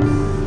Música